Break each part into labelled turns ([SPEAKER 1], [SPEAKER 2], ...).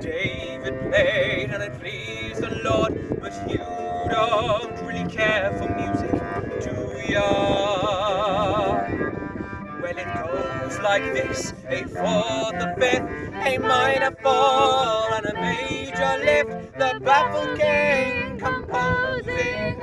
[SPEAKER 1] David played and it pleased the Lord, but you don't really care for music, do ya? Well, it goes like this, A for the fifth, A minor fall and a major lift, the baffled king composing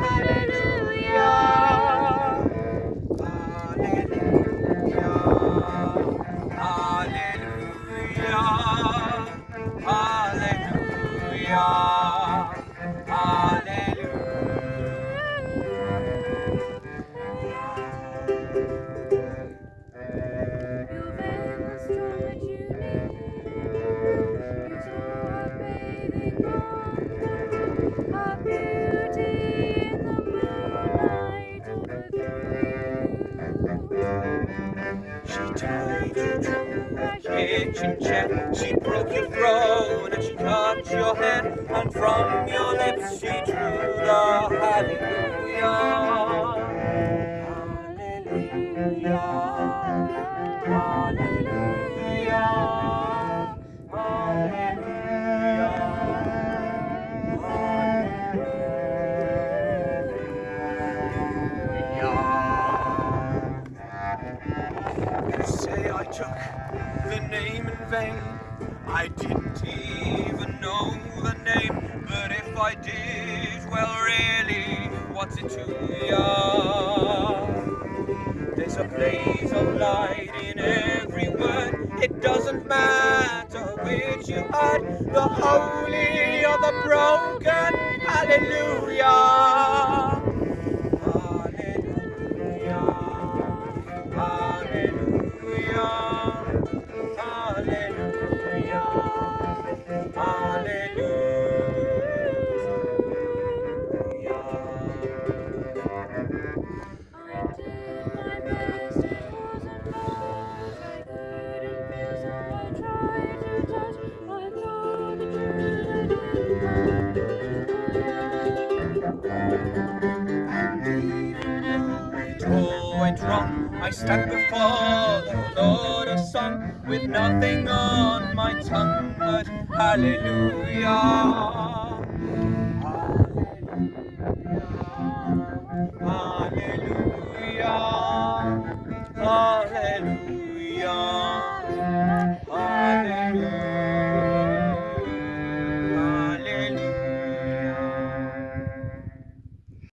[SPEAKER 1] kitchen chair. She broke your throne and she cut your hair, and from your lips she drew the. Hallelujah. You say I took the name in vain. I didn't even know the name, but if I did, well, really, what's it to ya? There's a blaze of light in every word. It doesn't matter which you heard, the holy or the broken. true all went wrong. I stand before the Lord of song with nothing on my tongue but hallelujah. Hallelujah. Hallelujah. hallelujah.